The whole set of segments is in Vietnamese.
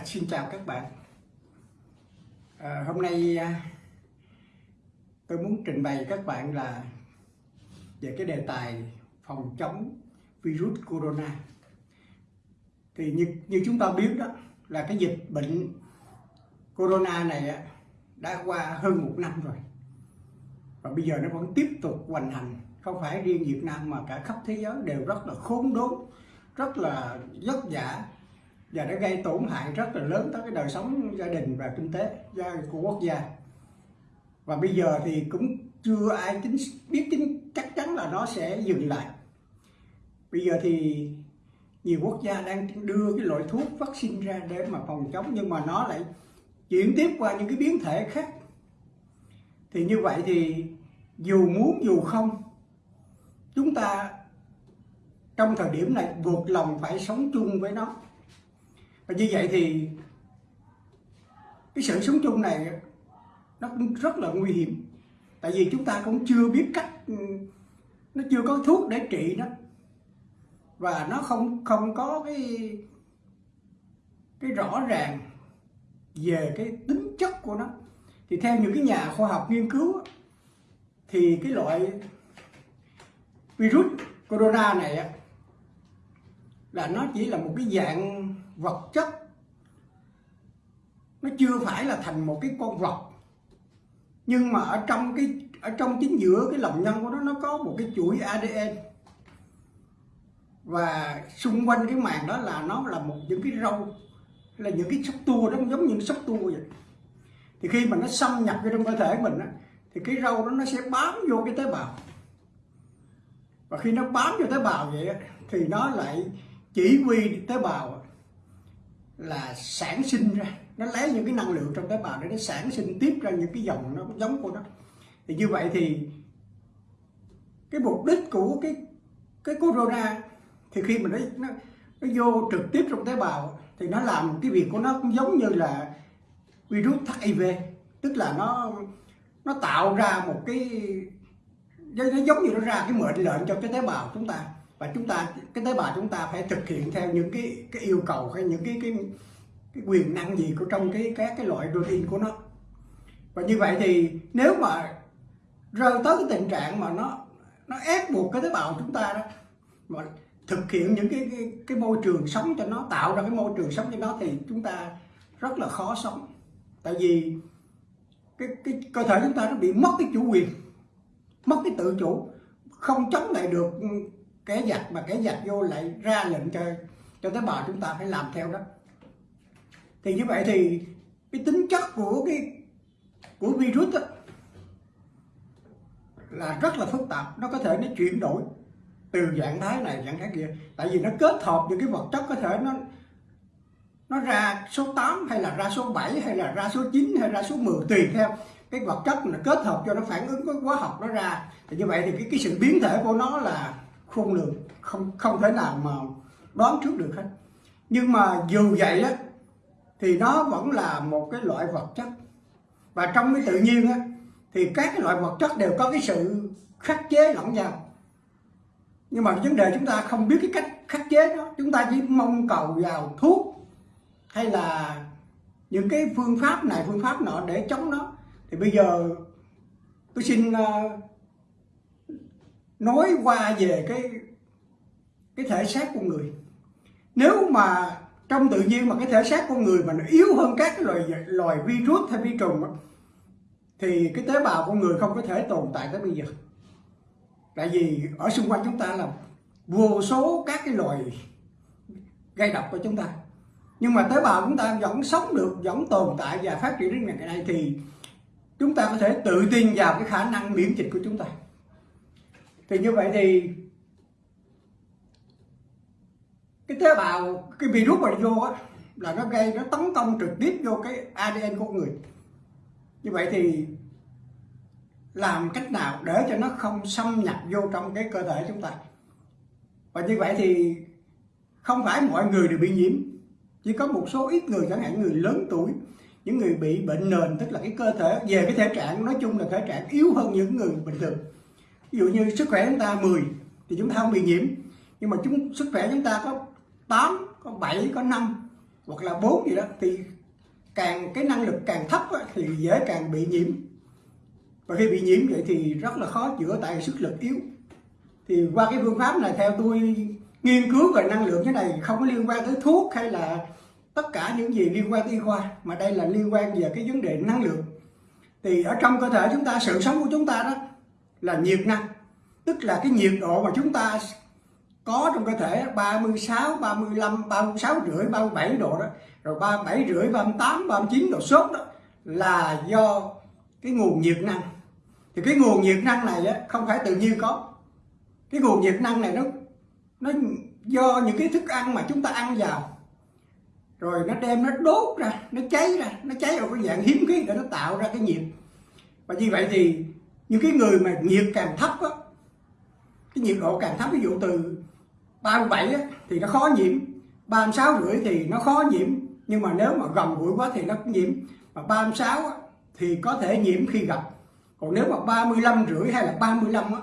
À, xin chào các bạn. À, hôm nay à, tôi muốn trình bày các bạn là về cái đề tài phòng chống virus corona. Thì như, như chúng ta biết đó là cái dịch bệnh corona này á, đã qua hơn một năm rồi. Và bây giờ nó vẫn tiếp tục hoành hành. Không phải riêng Việt Nam mà cả khắp thế giới đều rất là khốn đốn, rất là vất vả và nó gây tổn hại rất là lớn tới cái đời sống gia đình và kinh tế của quốc gia. Và bây giờ thì cũng chưa ai tính biết tính chắc chắn là nó sẽ dừng lại. Bây giờ thì nhiều quốc gia đang đưa cái loại thuốc vaccine ra để mà phòng chống, nhưng mà nó lại chuyển tiếp qua những cái biến thể khác. Thì như vậy thì dù muốn dù không, chúng ta trong thời điểm này buộc lòng phải sống chung với nó và như vậy thì cái sự sống chung này nó cũng rất là nguy hiểm. Tại vì chúng ta cũng chưa biết cách, nó chưa có thuốc để trị nó. Và nó không không có cái cái rõ ràng về cái tính chất của nó. Thì theo những cái nhà khoa học nghiên cứu thì cái loại virus corona này là nó chỉ là một cái dạng vật chất. Nó chưa phải là thành một cái con vật. Nhưng mà ở trong cái ở trong chính giữa cái lòng nhân của nó nó có một cái chuỗi ADN và xung quanh cái màng đó là nó là một những cái râu là những cái sắc tua đó giống như sắc tua vậy. Thì khi mà nó xâm nhập vào trong cơ thể mình á, thì cái râu đó nó sẽ bám vô cái tế bào. Và khi nó bám vô tế bào vậy á, thì nó lại chỉ huy tế bào là sản sinh ra. Nó lấy những cái năng lượng trong tế bào để nó sản sinh tiếp ra những cái dòng nó giống của nó. Thì như vậy thì cái mục đích của cái cái corona thì khi mà nó nó, nó vô trực tiếp trong tế bào thì nó làm cái việc của nó cũng giống như là virus HIV tức là nó nó tạo ra một cái nó giống như nó ra cái mệnh lệnh cho cái tế bào chúng ta và chúng ta cái tế bào chúng ta phải thực hiện theo những cái cái yêu cầu hay những cái cái cái quyền năng gì của trong cái các cái loại protein của nó. Và như vậy thì nếu mà rơi tới cái tình trạng mà nó nó ép buộc cái tế bào chúng ta đó mà thực hiện những cái, cái cái môi trường sống cho nó tạo ra cái môi trường sống cho nó thì chúng ta rất là khó sống. Tại vì cái cái cơ thể chúng ta nó bị mất cái chủ quyền mất cái tự chủ không chống lại được kẻ giặc mà kẻ giặc vô lại ra lệnh cho cho tế bào chúng ta phải làm theo đó. Thì như vậy thì cái tính chất của cái của virus đó, là rất là phức tạp. Nó có thể nó chuyển đổi từ dạng thái này dạng thái kia. Tại vì nó kết hợp những cái vật chất có thể nó nó ra số 8 hay là ra số 7 hay là ra số 9 hay ra số 10 tùy theo cái vật chất mà kết hợp cho nó phản ứng với hóa học nó ra. Thì như vậy thì cái, cái sự biến thể của nó là khôn lường không không thể nào mà đoán trước được hết. Nhưng mà dù vậy á thì nó vẫn là một cái loại vật chất. Và trong cái tự nhiên á thì các cái loại vật chất đều có cái sự khắc chế lẫn nhau. Nhưng mà vấn đề chúng ta không biết cái cách khắc chế đó. Chúng ta chỉ mong cầu vào thuốc hay là những cái phương pháp này phương pháp nọ để chống nó. Thì bây giờ tôi xin uh, nói qua về cái cái thể xác con người. Nếu mà trong tự nhiên mà cái thể xác con người mà nó yếu hơn các cái loài loài virus hay vi trùng thì cái tế bào con người không có thể tồn tại tới bây giờ. Tại vì ở xung quanh chúng ta là vô số các cái loài gây độc của chúng ta. Nhưng mà tế bào chúng ta vẫn sống được, vẫn tồn tại và phát triển đến ngày nay thì chúng ta có thể tự tin vào cái khả năng miễn dịch của chúng ta thì như vậy thì cái tế bào, cái virus mà vô á, là nó gây, nó tấn công trực tiếp vô cái ADN của người. Như vậy thì làm cách nào để cho nó không xâm nhập vô trong cái cơ thể chúng ta? Và như vậy thì không phải mọi người đều bị nhiễm. Chỉ có một số ít người, chẳng hạn người lớn tuổi, những người bị bệnh nền, tức là cái cơ thể, về cái thể trạng, nói chung là thể trạng yếu hơn những người bình thường ví dụ như sức khỏe chúng ta 10 thì chúng ta không bị nhiễm. Nhưng mà chúng sức khỏe chúng ta có 8 có 7 có 5 hoặc là 4 gì đó thì càng cái năng lực càng thấp á, thì dễ càng bị nhiễm. Và khi bị nhiễm vậy thì rất là khó chữa tại sức lực yếu. Thì qua cái phương pháp này theo tôi nghiên cứu về năng lượng thế này không có liên quan tới thuốc hay là tất cả những gì liên quan tới y khoa mà đây là liên quan về cái vấn đề năng lượng. Thì ở trong cơ thể chúng ta sự sống của chúng ta đó là nhiệt năng. Tức là cái nhiệt độ mà chúng ta có trong cơ thể 36, 35, 36 rưỡi, 37 độ đó rồi 37 rưỡi, 38, 39 độ sốt đó là do cái nguồn nhiệt năng. Thì cái nguồn nhiệt năng này á, không phải tự nhiên có. Cái nguồn nhiệt năng này nó nó do những cái thức ăn mà chúng ta ăn vào. Rồi nó đem nó đốt ra nó cháy ra nó cháy ở cái dạng hiếm khí để nó tạo ra cái nhiệt. Và như vậy thì những cái người mà nhiệt càng thấp á cái nhiệt độ càng thấp ví dụ từ 37 á, thì nó khó nhiễm. 36 rưỡi thì nó khó nhiễm. Nhưng mà nếu mà gần gũi quá thì nó cũng nhiễm. Mà 36 á, thì có thể nhiễm khi gặp. Còn nếu mà 35 rưỡi hay là 35 á,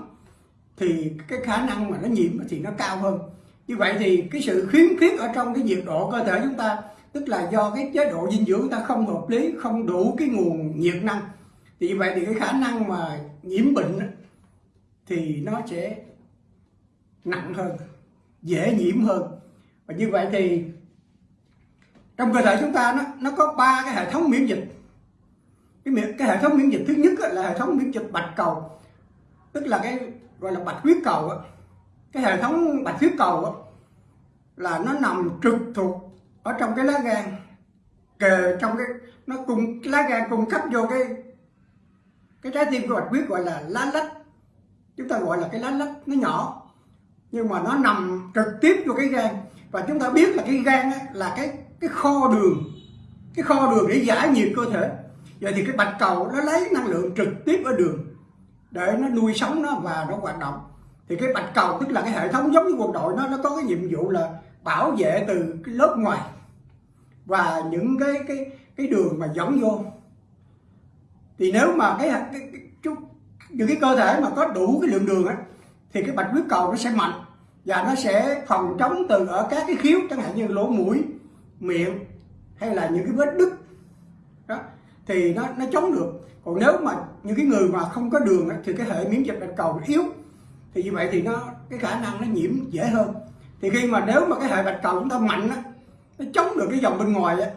thì cái khả năng mà nó nhiễm thì nó cao hơn. Như vậy thì cái sự khiếm khuyết ở trong cái nhiệt độ cơ thể chúng ta tức là do cái chế độ dinh dưỡng ta không hợp lý không đủ cái nguồn nhiệt năng thì vậy thì cái khả năng mà nhiễm bệnh thì nó sẽ nặng hơn, dễ nhiễm hơn. Và như vậy thì trong cơ thể chúng ta nó nó có ba cái hệ thống miễn dịch. Cái cái hệ thống miễn dịch thứ nhất là hệ thống miễn dịch bạch cầu, tức là cái gọi là bạch huyết cầu cái hệ thống bạch huyết cầu là nó nằm trực thuộc ở trong cái lá gan, kề trong cái, nó cùng cái lá gan cung cấp vô cái cái trái tim của bạch huyết gọi là lá lách. Chúng ta gọi là cái lá lách, nó nhỏ. Nhưng mà nó nằm trực tiếp vô cái gan. Và chúng ta biết là cái gan là cái cái kho đường. Cái kho đường để giải nhiệt cơ thể. Vậy thì cái bạch cầu nó lấy năng lượng trực tiếp ở đường để nó nuôi sống nó và nó hoạt động. Thì cái bạch cầu tức là cái hệ thống giống như quân đội nó nó có cái nhiệm vụ là bảo vệ từ cái lớp ngoài. Và những cái cái cái đường mà dẫn vô thì nếu mà cái, cái, cái những cái cơ thể mà có đủ cái lượng đường á thì cái bạch huyết cầu nó sẽ mạnh và nó sẽ phòng chống từ ở các cái khiếu chẳng hạn như lỗ mũi miệng hay là những cái vết đứt. Đó thì nó nó chống được. Còn nếu mà những cái người mà không có đường á, thì cái hệ miễn dịch bạch cầu yếu. Thì như vậy thì nó cái khả năng nó nhiễm dễ hơn. Thì khi mà nếu mà cái hệ bạch cầu chúng ta mạnh á nó chống được cái dòng bên ngoài á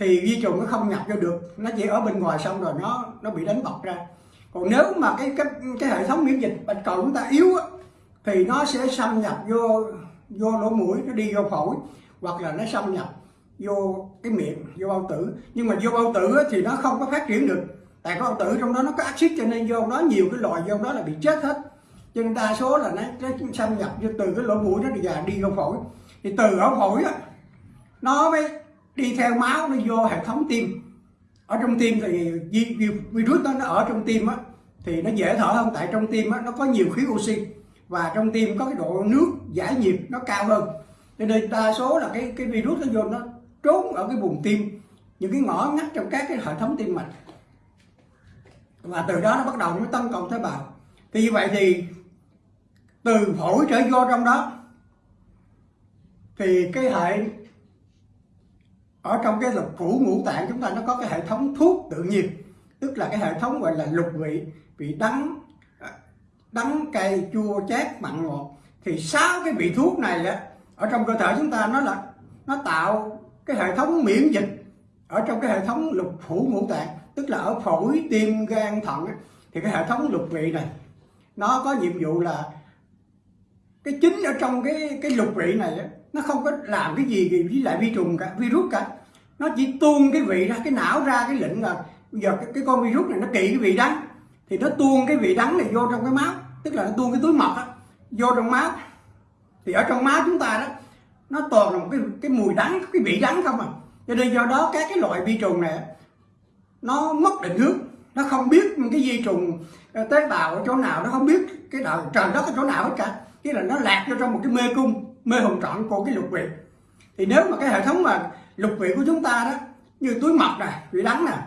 thì vi trùng nó không nhập vô được. Nó chỉ ở bên ngoài xong rồi nó nó bị đánh bọc ra. Còn nếu mà cái cái cái hệ thống miễn dịch bạch cầu chúng ta yếu á, thì nó sẽ xâm nhập vô vô lỗ mũi nó đi vô phổi hoặc là nó xâm nhập vô cái miệng vô bao tử. Nhưng mà vô bao tử á, thì nó không có phát triển được. Tại có bao tử trong đó nó có axit cho nên vô đó nhiều cái loại vô đó là bị chết hết. Cho nên đa số là nó, nó xâm nhập vô từ cái lỗ mũi nó đi vào đi vô phổi. Thì từ ở phổi á nó mới đi theo máu nó vô hệ thống tim. Ở trong tim thì virus đó nó ở trong tim á, thì nó dễ thở hơn, tại trong tim á nó có nhiều khí oxy, và trong tim có cái độ nước giải nhiệt nó cao hơn. Cho nên đa số là cái cái virus nó vô nó trốn ở cái vùng tim, những cái ngõ ngách trong các cái hệ thống tim mạch. Và từ đó nó bắt đầu nó tấn công tế bào. Thì như vậy thì từ phổi trở vô trong đó, thì cái hệ ở trong cái lục phủ ngũ tạng chúng ta nó có cái hệ thống thuốc tự nhiên, tức là cái hệ thống gọi là lục vị. Vị đắng à, đắng cay, chua, chát, mặn ngọt. Thì sáu cái vị thuốc này á, ở trong cơ thể chúng ta nó là, nó tạo cái hệ thống miễn dịch ở trong cái hệ thống lục phủ ngũ tạng, tức là ở phổi, tim, gan, thận thì cái hệ thống lục vị này, nó có nhiệm vụ là cái chính ở trong cái cái lục vị này á, nó không có làm cái gì với lại vi trùng cả virus cả. Nó chỉ tuôn cái vị ra cái não ra cái lệnh là bây giờ cái, cái con virus này nó kỵ cái vị đắng. Thì nó tuôn cái vị đắng này vô trong cái máu tức là nó tuôn cái túi mật á vô trong máu. Thì ở trong máu chúng ta đó nó toàn là một cái cái mùi đắng cái vị đắng không à. Cho nên do đó các cái loại vi trùng này nó mất định hướng. Nó không biết cái vi trùng ờ, tế bào ở chỗ nào nó không biết cái đạo trời đất ở chỗ nào hết cả cái là nó lạc vô trong một cái mê cung mê hồn trọn của cái lục vị. Thì nếu mà cái hệ thống mà lục vị của chúng ta đó như túi mật nè vị đắng nè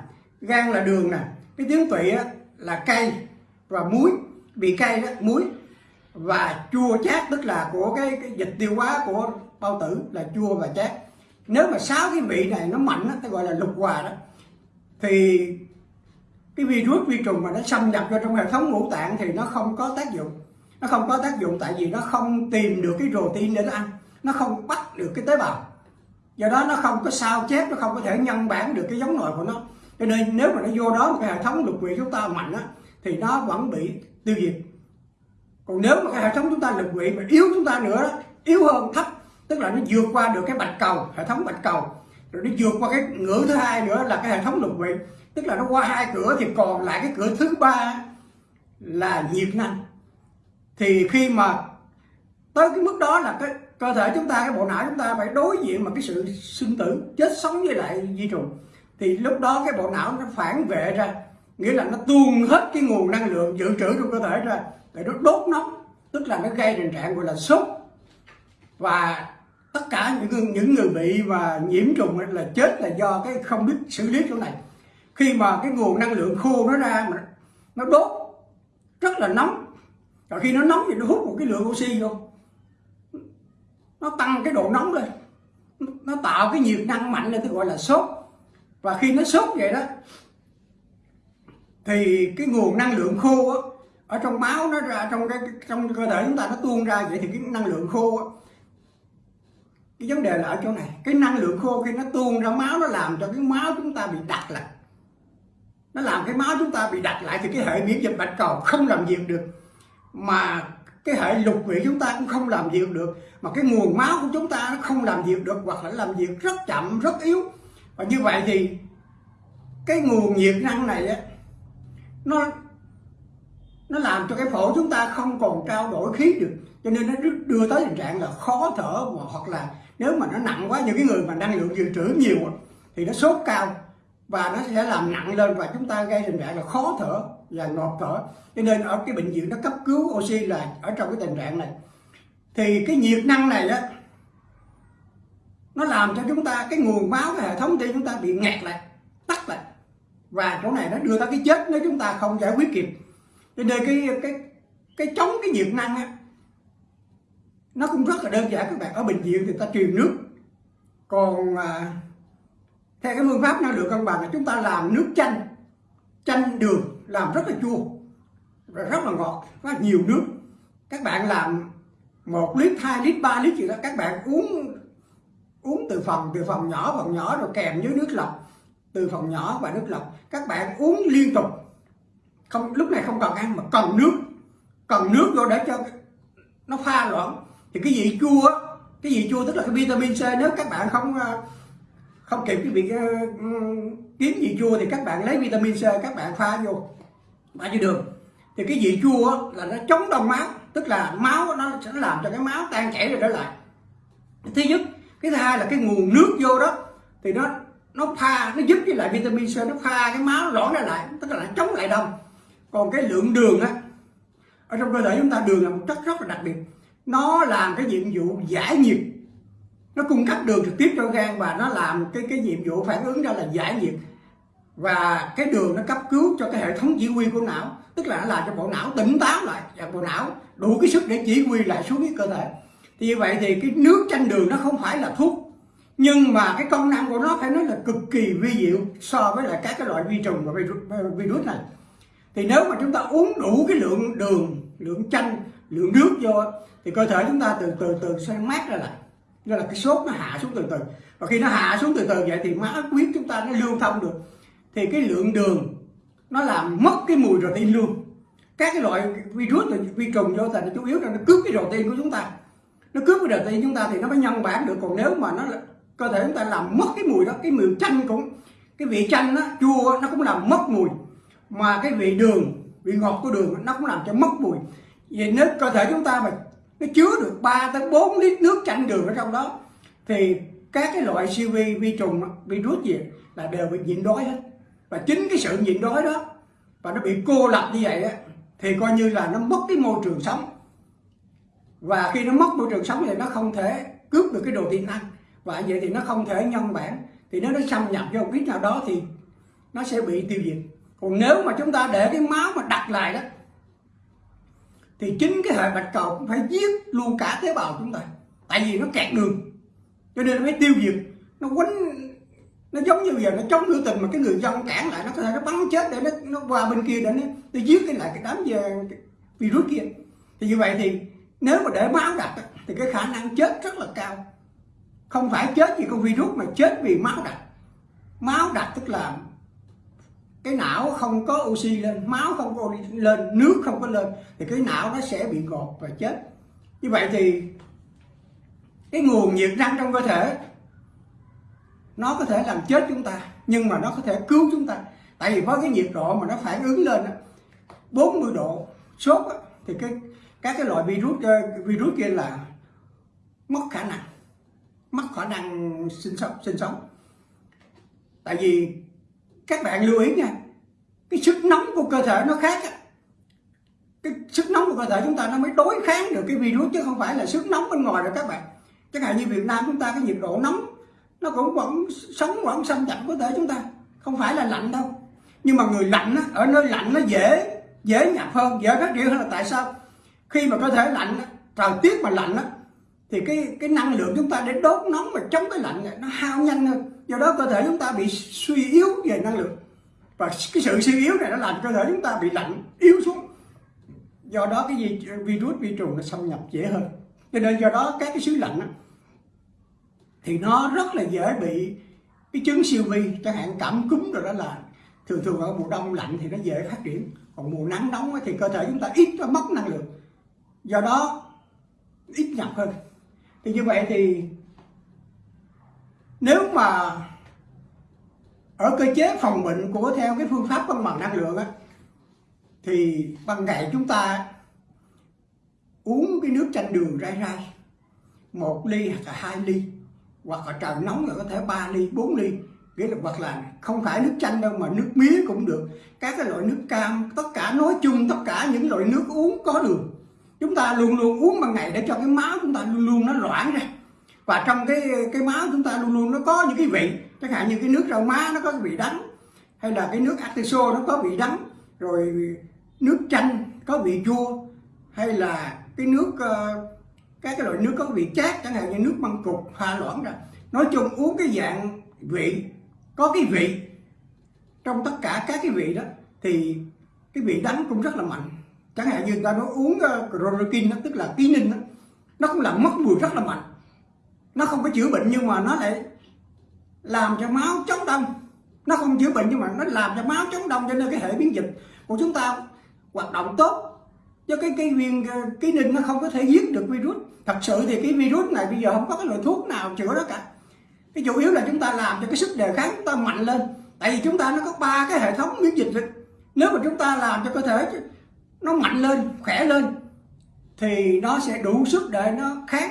gan là đường nè cái tiếng tụy á, là cay và muối bị cay đó muối. Và chua chát tức là của cái, cái dịch tiêu hóa của bao tử là chua và chát. Nếu mà sáu cái vị này nó mạnh đó, ta gọi là lục hòa đó thì cái virus vi trùng mà nó xâm nhập vào trong hệ thống ngũ tạng thì nó không có tác dụng nó không có tác dụng tại vì nó không tìm được cái protein để nó ăn. Nó không bắt được cái tế bào. Do đó nó không có sao chép nó không có thể nhân bản được cái giống nòi của nó. Cho nên nếu mà nó vô đó một cái hệ thống lục vị chúng ta mạnh á thì nó vẫn bị tiêu diệt. Còn nếu mà cái hệ thống chúng ta lục vị mà yếu chúng ta nữa đó, yếu hơn thấp tức là nó vượt qua được cái bạch cầu hệ thống bạch cầu. Rồi nó vượt qua cái ngưỡng thứ hai nữa là cái hệ thống lục vị tức là nó qua hai cửa thì còn lại cái cửa thứ ba là nhiệt năng thì khi mà tới cái mức đó là cái cơ thể chúng ta, cái bộ não chúng ta phải đối diện mà cái sự sinh tử chết sống với lại di trùng. Thì lúc đó cái bộ não nó phản vệ ra, nghĩa là nó tuôn hết cái nguồn năng lượng dự trữ trong cơ thể ra để nó đốt nóng tức là nó gây tình trạng gọi là sốt. Và tất cả những những người bị và nhiễm trùng là chết là do cái không biết xử lý chỗ này. Khi mà cái nguồn năng lượng khô nó ra mà nó đốt, rất là nóng rồi khi nó nóng thì nó hút một cái lượng oxy vô. Nó tăng cái độ nóng lên. Nó tạo cái nhiệt năng mạnh lên tôi gọi là sốt. Và khi nó sốt vậy đó thì cái nguồn năng lượng khô á, ở trong máu nó ra trong cái trong cơ thể chúng ta nó tuôn ra vậy thì cái năng lượng khô á, cái vấn đề là ở chỗ này. Cái năng lượng khô khi nó tuôn ra máu nó làm cho cái máu chúng ta bị đặc lại nó làm cái máu chúng ta bị đặc lại thì cái hệ miễn dịch bạch cầu không làm việc được mà cái hệ lục vị chúng ta cũng không làm việc được. Mà cái nguồn máu của chúng ta nó không làm việc được, hoặc là làm việc rất chậm, rất yếu. Và như vậy thì cái nguồn nhiệt năng này á, nó nó làm cho cái phổi chúng ta không còn trao đổi khí được. Cho nên nó đưa tới tình trạng là khó thở, hoặc là nếu mà nó nặng quá, những cái người mà năng lượng dự trữ nhiều thì nó sốt cao, và nó sẽ làm nặng lên, và chúng ta gây tình trạng là khó thở là ngọt thở. Cho nên ở cái bệnh viện nó cấp cứu oxy là ở trong cái tình trạng này. Thì cái nhiệt năng này á nó làm cho chúng ta cái nguồn máu cái hệ thống tim chúng ta bị nghẹt lại tắt lại. Và chỗ này nó đưa tới cái chết nếu chúng ta không giải quyết kịp. Cho nên cái cái cái chống cái nhiệt năng á nó cũng rất là đơn giản các bạn. Ở bệnh viện thì ta truyền nước. Còn à, theo cái phương pháp năng lượng cân bằng là chúng ta làm nước chanh chanh đường làm rất là chua, rất là ngọt, rất là nhiều nước. Các bạn làm một lít, hai lít, ba lít gì đó, các bạn uống uống từ phòng từ phòng nhỏ phòng nhỏ rồi kèm với nước lọc. Từ phòng nhỏ và nước lọc. Các bạn uống liên tục. Không, lúc này không cần ăn mà cần nước. Cần nước vô để cho nó pha loãng. Thì cái vị chua cái vị chua tức là cái vitamin C, nếu các bạn không à, không kịp cái vị ờ, kiếm vị chua thì các bạn lấy vitamin C, các bạn pha vô. Pha vô đường. Thì cái vị chua là nó chống đông máu. Tức là máu nó sẽ làm cho cái máu tan chảy rồi trở lại. Thứ nhất, cái thứ hai là cái nguồn nước vô đó, thì nó nó pha, nó giúp với lại vitamin C, nó pha cái máu loãng ra lại, tức là nó chống lại đông. Còn cái lượng đường á, ở trong cơ thể chúng ta đường là một chất rất là đặc biệt. Nó làm cái nhiệm vụ giải nhiệt nó cung cấp đường trực tiếp cho gan và nó làm cái cái nhiệm vụ phản ứng ra là giải nhiệt. Và cái đường nó cấp cứu cho cái hệ thống chỉ huy của não tức là nó làm cho bộ não tỉnh táo lại và bộ não đủ cái sức để chỉ huy lại xuống cái cơ thể. Thì như vậy thì cái nước chanh đường nó không phải là thuốc nhưng mà cái công năng của nó phải nói là cực kỳ vi diệu so với lại các cái loại vi trùng và virus, này. Thì nếu mà chúng ta uống đủ cái lượng đường lượng chanh lượng nước vô thì cơ thể chúng ta từ từ từ sẽ mát ra lại nên là cái sốt nó hạ xuống từ từ. Và khi nó hạ xuống từ từ vậy thì máu huyết chúng ta nó lưu thông được. Thì cái lượng đường nó làm mất cái mùi protein luôn. Các cái loại virus rồi vi trùng vô thành chủ yếu là nó cướp cái protein của chúng ta. Nó cướp cái protein chúng ta thì nó mới nhân bản được. Còn nếu mà nó cơ thể chúng ta làm mất cái mùi đó, cái mùi chanh cũng, cái vị chanh nó chua, nó cũng làm mất mùi. Mà cái vị đường, vị ngọt của đường nó cũng làm cho mất mùi. Vậy nếu cơ thể chúng ta mà nó chứa được 3 tới 4 lít nước chanh đường ở trong đó. Thì các cái loại siêu vi vi trùng, virus gì là đều bị nhịn đói hết. Và chính cái sự nhịn đói đó, và nó bị cô lập như vậy á, thì coi như là nó mất cái môi trường sống. Và khi nó mất môi trường sống thì nó không thể cướp được cái đồ tiên ăn. Và vậy thì nó không thể nhân bản. Thì nếu nó xâm nhập vô một cái nào đó thì nó sẽ bị tiêu diệt. Còn nếu mà chúng ta để cái máu mà đặt lại đó thì chính cái hệ bạch cầu cũng phải giết luôn cả tế bào chúng ta. Tại vì nó kẹt đường. Cho nên nó mới tiêu diệt. Nó quánh nó giống như giờ nó chống biểu tình mà cái người dân cản lại nó có thể nó bắn chết để nó nó qua bên kia để nó, nó giết cái lại cái đám virus kia. Thì như vậy thì nếu mà để máu đặc thì cái khả năng chết rất là cao. Không phải chết vì con virus mà chết vì máu đặc. Máu đặc tức là cái não không có oxy lên, máu không có oxy lên, nước không có lên, thì cái não nó sẽ bị gột và chết. Như vậy thì cái nguồn nhiệt năng trong cơ thể, nó có thể làm chết chúng ta, nhưng mà nó có thể cứu chúng ta. Tại vì với cái nhiệt độ mà nó phản ứng lên 40 độ sốt thì cái, các cái loại virus ờ, virus kia là mất khả năng, mất khả năng sinh sống sinh sống. Tại vì các bạn lưu ý nha cái sức nóng của cơ thể nó khác cái sức nóng của cơ thể chúng ta nó mới đối kháng được cái virus chứ không phải là sức nóng bên ngoài rồi các bạn. Chẳng hạn như Việt Nam chúng ta cái nhiệt độ nóng nó cũng vẫn sống vẫn xâm nhập cơ thể chúng ta không phải là lạnh đâu. Nhưng mà người lạnh á, ở nơi lạnh nó dễ dễ nhập hơn dễ phát triển hơn là tại sao? Khi mà cơ thể lạnh thời tiết mà lạnh á, thì cái cái năng lượng chúng ta để đốt nóng mà chống cái lạnh này nó hao nhanh hơn do đó cơ thể chúng ta bị suy yếu về năng lượng. Và cái sự suy yếu này nó làm cơ thể chúng ta bị lạnh yếu xuống. Do đó cái gì virus vi trùng nó xâm nhập dễ hơn. Cho nên do đó các cái xứ lạnh đó, thì nó rất là dễ bị cái chứng siêu vi chẳng hạn cảm cúm rồi đó là thường thường ở mùa đông lạnh thì nó dễ phát triển. Còn mùa nắng nóng thì cơ thể chúng ta ít nó mất năng lượng. Do đó ít nhập hơn. Thì như vậy thì nếu mà ở cơ chế phòng bệnh của theo cái phương pháp cân bằng năng lượng á, thì bằng ngày chúng ta uống cái nước chanh đường rai rai, một ly hoặc là hai ly, hoặc là trời nóng là có thể 3 ly 4 ly, nghĩa là hoặc là không phải nước chanh đâu mà nước mía cũng được. Các cái loại nước cam, tất cả nói chung, tất cả những loại nước uống có đường, chúng ta luôn luôn uống bằng ngày để cho cái máu chúng ta luôn luôn nó loãng ra và trong cái cái máu chúng ta luôn luôn nó có những cái vị. Chẳng hạn như cái nước rau má nó có cái vị đắng. Hay là cái nước atiso nó có vị đắng. Rồi nước chanh có vị chua. Hay là cái nước uh, các cái loại nước có vị chát chẳng hạn như nước măng cục pha loãng ra nói chung uống cái dạng vị có cái vị. Trong tất cả các cái vị đó thì cái vị đắng cũng rất là mạnh. Chẳng hạn như người ta nói uống uh, chloroquine đó, tức là ký ninh đó, nó cũng làm mất mùi rất là mạnh nó không có chữa bệnh nhưng mà nó lại làm cho máu chống đông. Nó không chữa bệnh nhưng mà nó làm cho máu chống đông cho nên cái hệ biến dịch. Của chúng ta hoạt động tốt. Cho cái cái viên cái ký ninh nó không có thể giết được virus. Thật sự thì cái virus này bây giờ không có cái loại thuốc nào chữa nó cả. Cái chủ yếu là chúng ta làm cho cái sức đề kháng chúng ta mạnh lên. Tại vì chúng ta nó có ba cái hệ thống miễn dịch nếu mà chúng ta làm cho cơ thể nó mạnh lên, khỏe lên, thì nó sẽ đủ sức để nó kháng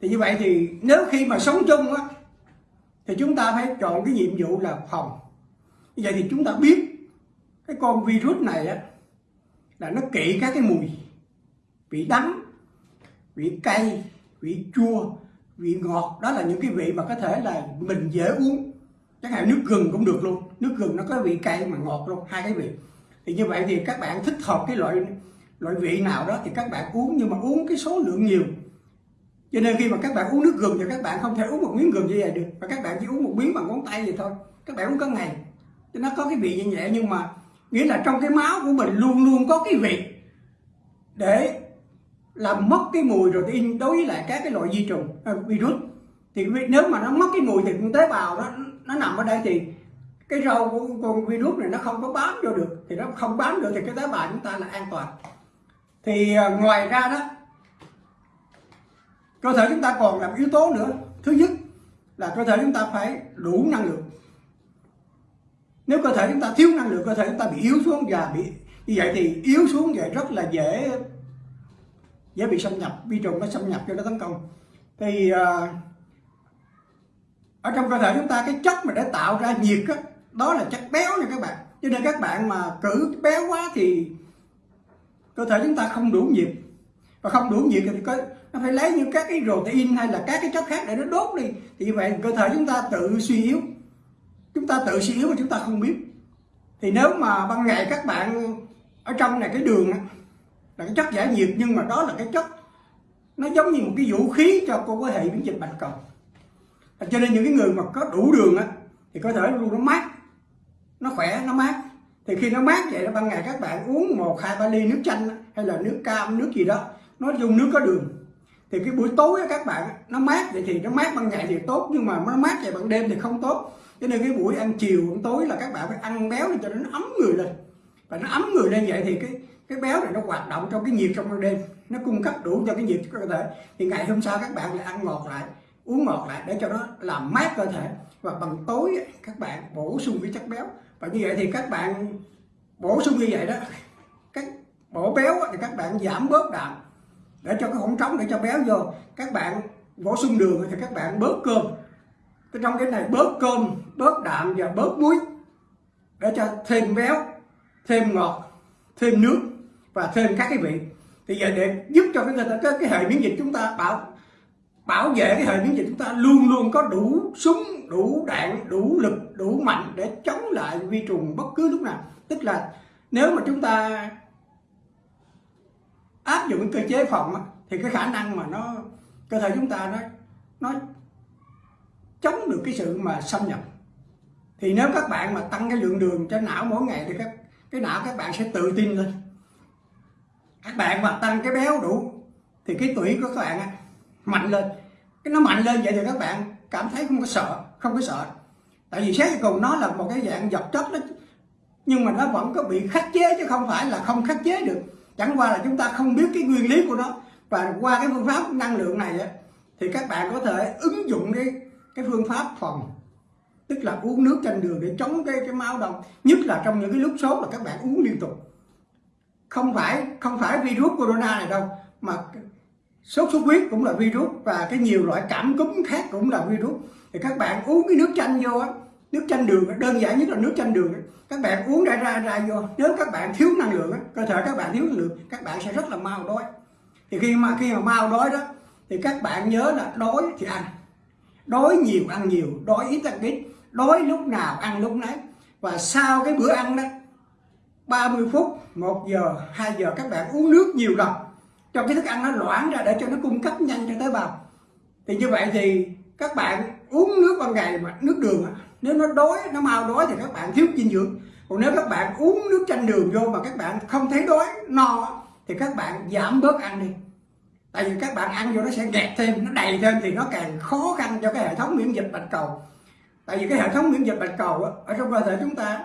thì như vậy thì nếu khi mà sống chung á, thì chúng ta phải chọn cái nhiệm vụ là phòng. Như vậy thì chúng ta biết cái con virus này á, là nó kỵ các cái mùi, vị đắng, vị cay, vị chua, vị ngọt. Đó là những cái vị mà có thể là mình dễ uống. Chẳng hạn nước gừng cũng được luôn. Nước gừng nó có vị cay mà ngọt luôn, hai cái vị. Thì như vậy thì các bạn thích hợp cái loại loại vị nào đó thì các bạn uống. Nhưng mà uống cái số lượng nhiều cho nên khi mà các bạn uống nước gừng thì các bạn không thể uống một miếng gừng như vậy được. Và các bạn chỉ uống một miếng bằng ngón tay vậy thôi. Các bạn uống có ngày. Cho nó có cái vị như nhẹ, nhưng mà nghĩa là trong cái máu của mình luôn luôn có cái vị để làm mất cái mùi protein đối với lại các cái loại vi trùng à, virus. Thì nếu mà nó mất cái mùi thì con tế bào nó nó nằm ở đây thì cái rau của con virus này nó không có bám vô được. Thì nó không bám được thì cái tế bào chúng ta là an toàn. Thì à, ngoài ra đó cơ thể chúng ta còn làm yếu tố nữa. Thứ nhất là cơ thể chúng ta phải đủ năng lượng. Nếu cơ thể chúng ta thiếu năng lượng cơ thể chúng ta bị yếu xuống và bị như vậy thì yếu xuống vậy rất là dễ dễ bị xâm nhập. Vi trùng nó xâm nhập cho nó tấn công. Thì uh, ở trong cơ thể chúng ta cái chất mà để tạo ra nhiệt đó, đó là chất béo nha các bạn. Cho nên các bạn mà cử béo quá thì cơ thể chúng ta không đủ nhiệt. Và không đủ nhiệt thì có nó phải lấy những các cái protein hay là các cái chất khác để nó đốt đi. Thì như vậy, cơ thể chúng ta tự suy yếu. Chúng ta tự suy yếu mà chúng ta không biết. Thì nếu mà ban ngày các bạn ở trong này, cái đường là cái chất giải nhiệt, nhưng mà đó là cái chất, nó giống như một cái vũ khí cho cô có hệ miễn dịch bạch cầu. Cho nên những cái người mà có đủ đường á, thì cơ thể luôn nó mát. Nó khỏe, nó mát. Thì khi nó mát vậy đó, ban ngày các bạn uống một, hai, ba ly nước chanh hay là nước cam, nước gì đó, nó dùng nước có đường thì cái buổi tối các bạn, nó mát vậy thì nó mát ban ngày thì tốt, nhưng mà nó mát vậy ban đêm thì không tốt. Cho nên cái buổi ăn chiều, ăn tối là các bạn phải ăn béo để cho nó ấm người lên. Và nó ấm người lên vậy thì cái cái béo này nó hoạt động trong cái nhiệt trong ban đêm. Nó cung cấp đủ cho cái nhiệt cho cơ thể. Thì ngày hôm sau các bạn lại ăn ngọt lại, uống ngọt lại để cho nó làm mát cơ thể. Và bằng tối các bạn bổ sung cái chất béo. Và như vậy thì các bạn bổ sung như vậy đó, các bổ béo thì các bạn giảm bớt đạm để cho cái khoảng trống để cho béo vô. Các bạn bổ sung đường thì các bạn bớt cơm. Cái trong cái này bớt cơm bớt đạm và bớt muối. Để cho thêm béo thêm ngọt thêm nước và thêm các cái vị. Thì giờ để giúp cho cái cái, cái hệ miễn dịch chúng ta bảo bảo vệ cái hệ miễn dịch chúng ta luôn luôn có đủ súng đủ đạn đủ lực đủ mạnh để chống lại vi trùng bất cứ lúc nào. Tức là nếu mà chúng ta áp dụng cơ chế phòng thì cái khả năng mà nó, cơ thể chúng ta nó nó chống được cái sự mà xâm nhập. Thì nếu các bạn mà tăng cái lượng đường cho não mỗi ngày thì các, cái não các bạn sẽ tự tin lên. Các bạn mà tăng cái béo đủ thì cái tuổi của các bạn mạnh lên. Cái nó mạnh lên vậy thì các bạn cảm thấy không có sợ, không có sợ. Tại vì xét cùng nó là một cái dạng vật chất đó, nhưng mà nó vẫn có bị khắc chế chứ không phải là không khắc chế được chẳng qua là chúng ta không biết cái nguyên lý của nó. Và qua cái phương pháp năng lượng này ấy, thì các bạn có thể ứng dụng cái cái phương pháp phòng. Tức là uống nước chanh đường để chống cái cái máu đông nhất là trong những cái lúc sốt là các bạn uống liên tục. Không phải không phải virus corona này đâu mà sốt xuất huyết cũng là virus và cái nhiều loại cảm cúm khác cũng là virus. Thì các bạn uống cái nước chanh vô á nước chanh đường đơn giản nhất là nước chanh đường các bạn uống ra ra ra vô. Nếu các bạn thiếu năng lượng cơ thể các bạn thiếu năng lượng, các bạn sẽ rất là mau đói. Thì khi mà khi mà mau đói đó, thì các bạn nhớ là đói thì ăn. Đói nhiều, ăn nhiều. Đói ít, ăn ít. Đói lúc nào, ăn lúc nấy. Và sau cái bữa ăn đó 30 phút 1 giờ 2 giờ, các bạn uống nước nhiều lần. Cho cái thức ăn nó loãng ra để cho nó cung cấp nhanh cho tế bào. Thì như vậy thì các bạn uống nước ban ngày mà nước đường nếu nó đói nó mau đói thì các bạn thiếu dinh dưỡng. Còn nếu các bạn uống nước chanh đường vô mà các bạn không thấy đói no thì các bạn giảm bớt ăn đi. Tại vì các bạn ăn vô nó sẽ nghẹt thêm nó đầy thêm thì nó càng khó khăn cho cái hệ thống miễn dịch bạch cầu. Tại vì cái hệ thống miễn dịch bạch cầu á, ở trong cơ thể chúng ta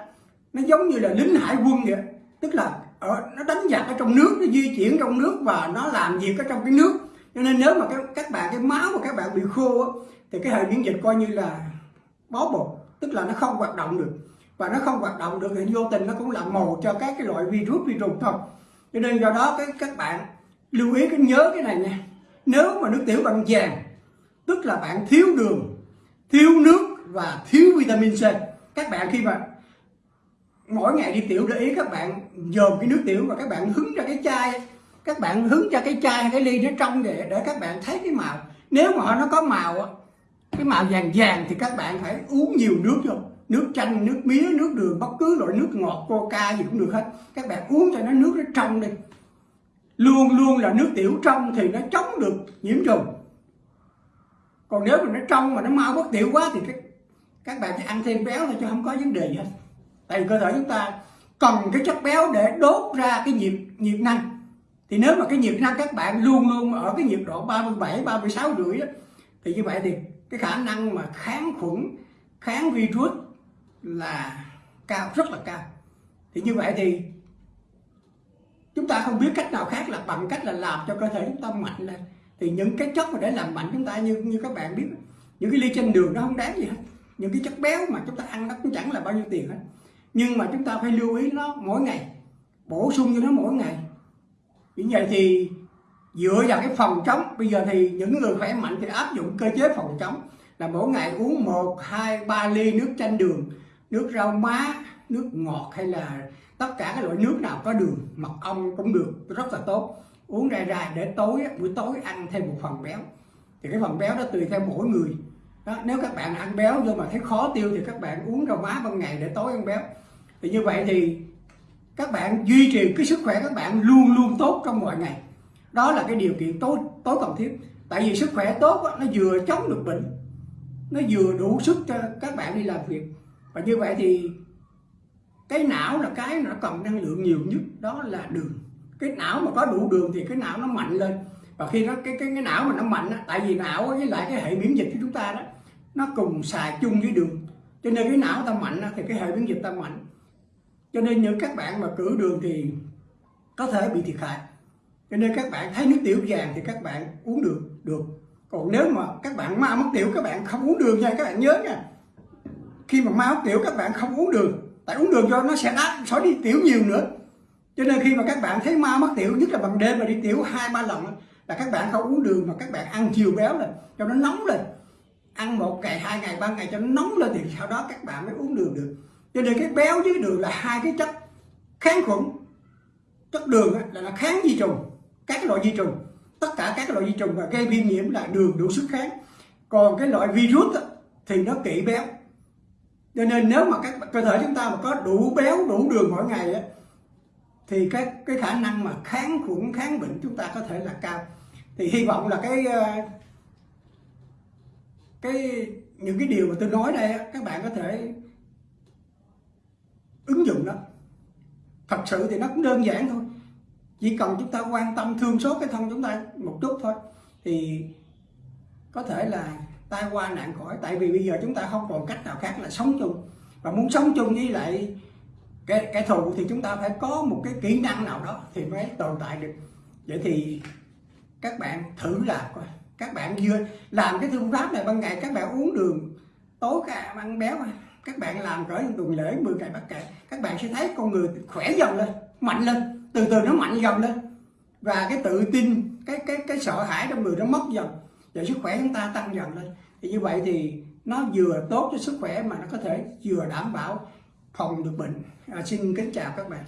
nó giống như là lính hải quân vậy. Tức là ở, nó đánh giặc ở trong nước nó di chuyển trong nước và nó làm việc ở trong cái nước. Cho nên nếu mà các, các bạn cái máu của các bạn bị khô á, thì cái hệ miễn dịch coi như là bó bột tức là nó không hoạt động được. Và nó không hoạt động được thì vô tình nó cũng là mồi cho các cái loại virus virus thôi cho nên do đó cái các bạn lưu ý, cái nhớ cái này nha. Nếu mà nước tiểu bằng vàng, tức là bạn thiếu đường, thiếu nước và thiếu vitamin C, các bạn khi mà mỗi ngày đi tiểu để ý các bạn dồn cái nước tiểu và các bạn hứng ra cái chai, các bạn hứng ra cái chai, cái ly nó trong để để các bạn thấy cái màu. Nếu mà nó có màu cái màu vàng vàng thì các bạn phải uống nhiều nước vô. Nước chanh nước mía nước đường bất cứ loại nước ngọt coca gì cũng được hết. Các bạn uống cho nó nước nó trong đi. Luôn luôn là nước tiểu trong thì nó chống được nhiễm trùng. Còn nếu mà nó trong mà nó mau bất tiểu quá thì các các bạn chỉ ăn thêm béo thôi chứ không có vấn đề gì hết. Tại vì cơ thể chúng ta cần cái chất béo để đốt ra cái nhiệt nhiệt năng. Thì nếu mà cái nhiệt năng các bạn luôn luôn ở cái nhiệt độ 37 36 rưỡi đó, thì như vậy thì cái khả năng mà kháng khuẩn, kháng virus là cao, rất là cao. Thì như vậy thì chúng ta không biết cách nào khác là bằng cách là làm cho cơ thể chúng ta mạnh lên. Thì những cái chất mà để làm mạnh chúng ta như như các bạn biết, những cái ly trên đường nó không đáng gì hết. Những cái chất béo mà chúng ta ăn nó cũng chẳng là bao nhiêu tiền hết. Nhưng mà chúng ta phải lưu ý nó mỗi ngày, bổ sung cho nó mỗi ngày. Như vậy thì dựa vào cái phòng chống bây giờ thì những người khỏe mạnh thì áp dụng cơ chế phòng chống là mỗi ngày uống một hai ba ly nước chanh đường nước rau má nước ngọt hay là tất cả các loại nước nào có đường mật ong cũng được rất là tốt. Uống ra ra để tối buổi tối ăn thêm một phần béo. Thì cái phần béo đó tùy theo mỗi người. Đó, nếu các bạn ăn béo nhưng mà thấy khó tiêu thì các bạn uống rau má ban ngày để tối ăn béo. Thì như vậy thì các bạn duy trì cái sức khỏe các bạn luôn luôn tốt trong mọi ngày đó là cái điều kiện tối tối cần thiết. Tại vì sức khỏe tốt nó vừa chống được bệnh nó vừa đủ sức cho các bạn đi làm việc. Và như vậy thì cái não là cái nó cần năng lượng nhiều nhất đó là đường. Cái não mà có đủ đường thì cái não nó mạnh lên. Và khi nó cái cái cái não mà nó mạnh á, tại vì não với lại cái hệ miễn dịch của chúng ta đó nó cùng xài chung với đường. Cho nên cái não ta mạnh á, thì cái hệ miễn dịch ta mạnh. Cho nên những các bạn mà cử đường thì có thể bị thiệt hại cho nên các bạn thấy nước tiểu vàng thì các bạn uống được được còn nếu mà các bạn mau mất tiểu các bạn không uống đường nha các bạn nhớ nha khi mà mau mất tiểu các bạn không uống đường tại uống đường cho nó sẽ đá sẽ đi tiểu nhiều nữa cho nên khi mà các bạn thấy mau mất tiểu nhất là bằng đêm mà đi tiểu hai ba lần là các bạn không uống đường mà các bạn ăn chiều béo lên cho nó nóng lên ăn một ngày hai ngày ba ngày cho nó nóng lên thì sau đó các bạn mới uống đường được cho nên cái béo với đường là hai cái chất kháng khuẩn chất đường là nó kháng vi trùng các loại vi trùng, tất cả các loại vi trùng và gây viêm nhiễm là đường đủ sức kháng. Còn cái loại virus thì nó kỵ béo. Cho nên nếu mà các cơ thể chúng ta mà có đủ béo, đủ đường mỗi ngày á, thì cái cái khả năng mà kháng khuẩn, kháng bệnh chúng ta có thể là cao. Thì hy vọng là cái ờ, cái, những cái điều mà tôi nói đây các bạn có thể ứng dụng đó thật sự thì nó cũng đơn giản thôi chỉ cần chúng ta quan tâm thương xót cái thân chúng ta một chút thôi, thì có thể là tai qua nạn khỏi tại vì bây giờ chúng ta không còn cách nào khác là sống chung. Và muốn sống chung với lại cái cái thù thì chúng ta phải có một cái kỹ năng nào đó thì mới tồn tại được. Vậy thì các bạn thử làm coi. Các bạn vừa làm cái phương pháp này ban ngày, các bạn uống đường, tối cả ăn béo các bạn làm cỡ tuần lễ 10 ngày bắt kệ các bạn sẽ thấy con người khỏe dần lên, mạnh lên từ từ nó mạnh dần lên. Và cái tự tin cái cái cái sợ hãi trong người nó mất dần. Và sức khỏe chúng ta tăng dần lên. Thì như vậy thì nó vừa tốt cho sức khỏe mà nó có thể vừa đảm bảo phòng được bệnh. À, xin kính chào các bạn.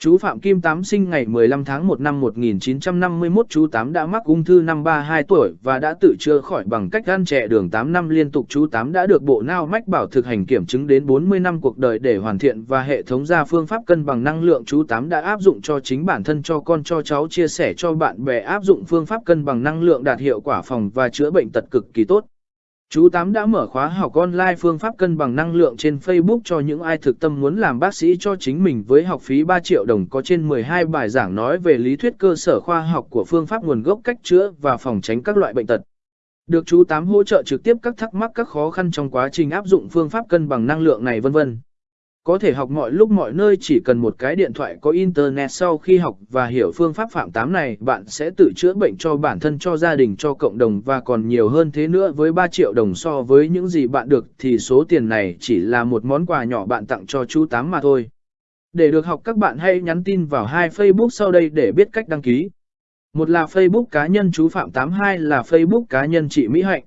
Chú Phạm Kim Tám sinh ngày 15 tháng 1 năm 1951 chú Tám đã mắc ung thư năm 32 tuổi và đã tự chữa khỏi bằng cách ăn trẻ đường 8 năm liên tục chú Tám đã được bộ nao mách bảo thực hành kiểm chứng đến 40 năm cuộc đời để hoàn thiện và hệ thống ra phương pháp cân bằng năng lượng chú Tám đã áp dụng cho chính bản thân, cho con, cho cháu, chia sẻ cho bạn bè, áp dụng phương pháp cân bằng năng lượng đạt hiệu quả, phòng và chữa bệnh tật cực kỳ tốt. Chú Tám đã mở khóa học online phương pháp cân bằng năng lượng trên Facebook cho những ai thực tâm muốn làm bác sĩ cho chính mình với học phí 3 triệu đồng, có trên 12 bài giảng nói về lý thuyết cơ sở khoa học của phương pháp nguồn gốc cách chữa và phòng tránh các loại bệnh tật. Được chú Tám hỗ trợ trực tiếp các thắc mắc các khó khăn trong quá trình áp dụng phương pháp cân bằng năng lượng này vân vân. Có thể học mọi lúc mọi nơi chỉ cần một cái điện thoại có internet sau khi học và hiểu phương pháp phạm tám này, bạn sẽ tự chữa bệnh cho bản thân, cho gia đình, cho cộng đồng và còn nhiều hơn thế nữa với 3 triệu đồng so với những gì bạn được thì số tiền này chỉ là một món quà nhỏ bạn tặng cho chú Tám mà thôi. Để được học các bạn hãy nhắn tin vào hai Facebook sau đây để biết cách đăng ký. Một là Facebook cá nhân chú Phạm 82 là Facebook cá nhân chị Mỹ Hạnh.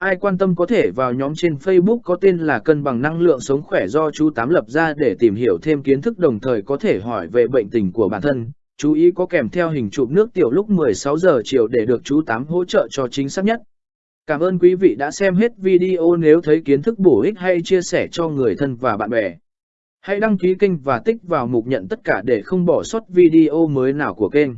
Ai quan tâm có thể vào nhóm trên Facebook có tên là Cân bằng năng lượng sống khỏe do chú Tám lập ra để tìm hiểu thêm kiến thức đồng thời có thể hỏi về bệnh tình của bản thân. Chú ý có kèm theo hình chụp nước tiểu lúc 16 giờ chiều để được chú Tám hỗ trợ cho chính xác nhất. Cảm ơn quý vị đã xem hết video nếu thấy kiến thức bổ ích hay chia sẻ cho người thân và bạn bè. Hãy đăng ký kênh và tích vào mục nhận tất cả để không bỏ sót video mới nào của kênh.